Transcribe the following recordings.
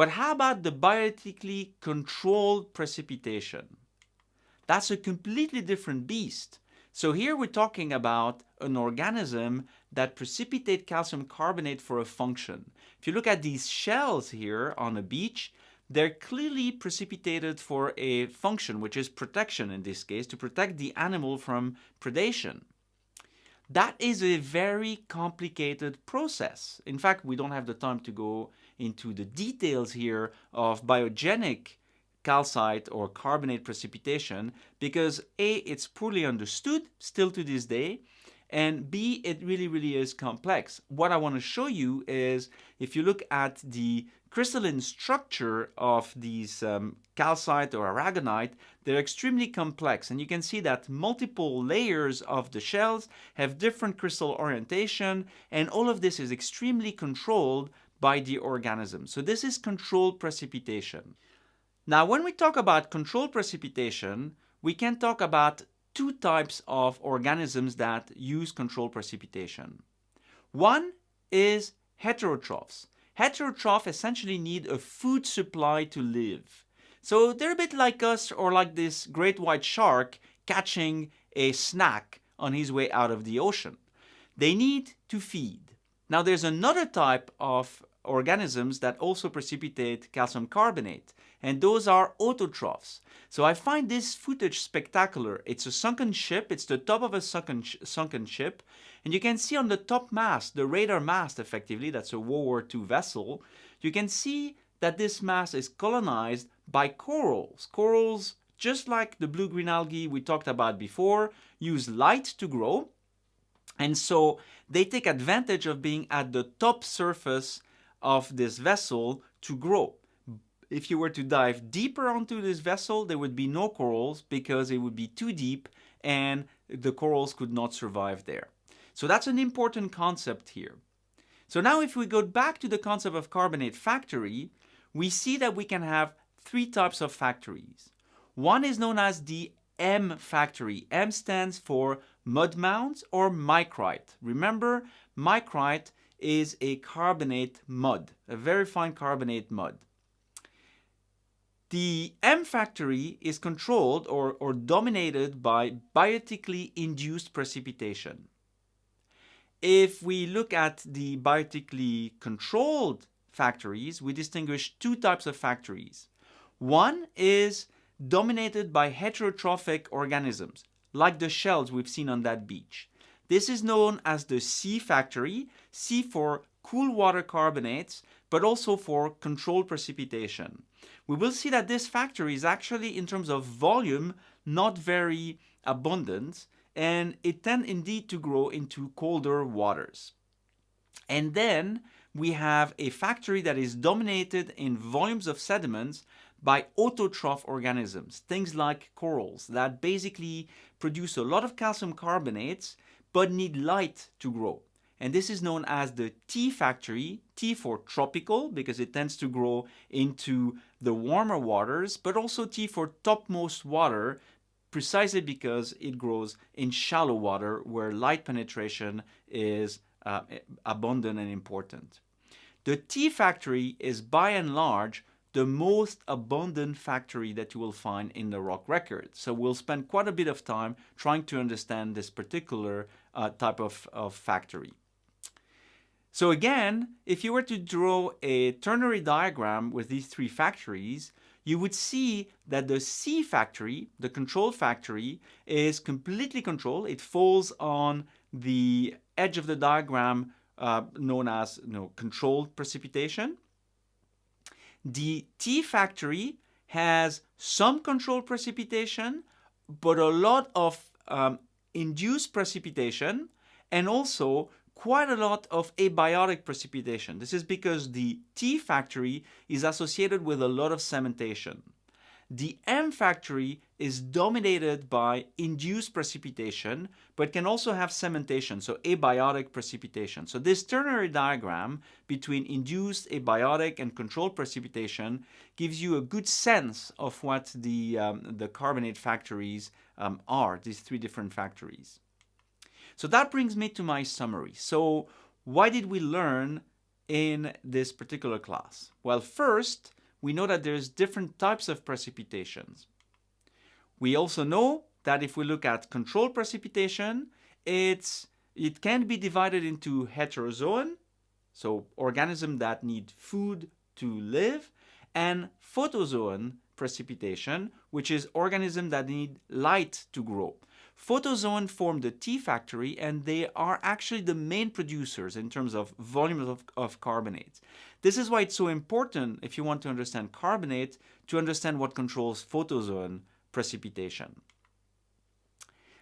But how about the biotically controlled precipitation? That's a completely different beast. So here we're talking about an organism that precipitate calcium carbonate for a function. If you look at these shells here on a beach, they're clearly precipitated for a function, which is protection in this case, to protect the animal from predation. That is a very complicated process. In fact, we don't have the time to go into the details here of biogenic calcite or carbonate precipitation because A, it's poorly understood still to this day, and B, it really, really is complex. What I want to show you is if you look at the crystalline structure of these um, calcite or aragonite, they're extremely complex. And you can see that multiple layers of the shells have different crystal orientation, and all of this is extremely controlled by the organism. So this is controlled precipitation. Now, when we talk about controlled precipitation, we can talk about two types of organisms that use controlled precipitation. One is heterotrophs. Heterotrophs essentially need a food supply to live. So they're a bit like us or like this great white shark catching a snack on his way out of the ocean. They need to feed. Now there's another type of organisms that also precipitate calcium carbonate and those are autotrophs. So I find this footage spectacular. It's a sunken ship, it's the top of a sunken, sh sunken ship, and you can see on the top mast, the radar mast effectively, that's a World War II vessel, you can see that this mast is colonized by corals. Corals, just like the blue-green algae we talked about before, use light to grow, and so they take advantage of being at the top surface of this vessel to grow if you were to dive deeper onto this vessel, there would be no corals because it would be too deep and the corals could not survive there. So that's an important concept here. So now if we go back to the concept of carbonate factory, we see that we can have three types of factories. One is known as the M factory. M stands for mud mounds or micrite. Remember, micrite is a carbonate mud, a very fine carbonate mud. The M factory is controlled or, or dominated by biotically induced precipitation. If we look at the biotically controlled factories, we distinguish two types of factories. One is dominated by heterotrophic organisms, like the shells we've seen on that beach. This is known as the C factory, C for cool water carbonates, but also for controlled precipitation. We will see that this factory is actually, in terms of volume, not very abundant, and it tends indeed to grow into colder waters. And then we have a factory that is dominated in volumes of sediments by autotroph organisms, things like corals that basically produce a lot of calcium carbonates but need light to grow and this is known as the T factory, T for tropical because it tends to grow into the warmer waters, but also T for topmost water precisely because it grows in shallow water where light penetration is uh, abundant and important. The T factory is by and large the most abundant factory that you will find in the rock record. So we'll spend quite a bit of time trying to understand this particular uh, type of, of factory. So again, if you were to draw a ternary diagram with these three factories, you would see that the C factory, the control factory, is completely controlled. It falls on the edge of the diagram uh, known as you know, controlled precipitation. The T factory has some controlled precipitation, but a lot of um, induced precipitation and also quite a lot of abiotic precipitation. This is because the T factory is associated with a lot of cementation. The M factory is dominated by induced precipitation, but can also have cementation, so abiotic precipitation. So this ternary diagram between induced, abiotic, and controlled precipitation gives you a good sense of what the, um, the carbonate factories um, are, these three different factories. So that brings me to my summary. So why did we learn in this particular class? Well, first, we know that there's different types of precipitations. We also know that if we look at controlled precipitation, it's, it can be divided into heterozoan, so organisms that need food to live, and photozoan precipitation, which is organisms that need light to grow. Photozoan form the T factory and they are actually the main producers in terms of volumes of, of. This is why it's so important, if you want to understand carbonate, to understand what controls photozoan precipitation.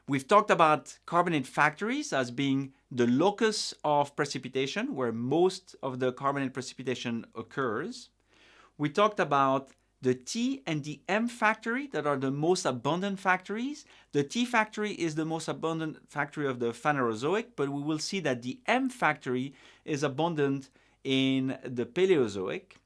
We've talked about carbonate factories as being the locus of precipitation, where most of the carbonate precipitation occurs. We talked about the T and the M factory that are the most abundant factories. The T factory is the most abundant factory of the Phanerozoic, but we will see that the M factory is abundant in the Paleozoic.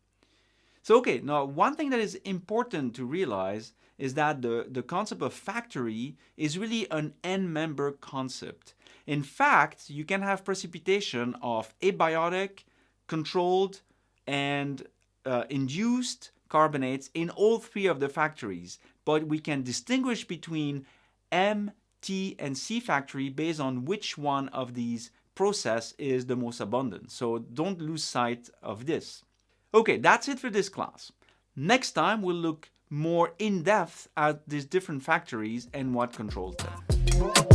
So okay, now one thing that is important to realize is that the, the concept of factory is really an end-member concept. In fact, you can have precipitation of abiotic, controlled, and uh, induced carbonates in all three of the factories, but we can distinguish between M, T, and C factory based on which one of these process is the most abundant. So don't lose sight of this. Okay, that's it for this class. Next time we'll look more in depth at these different factories and what controls them.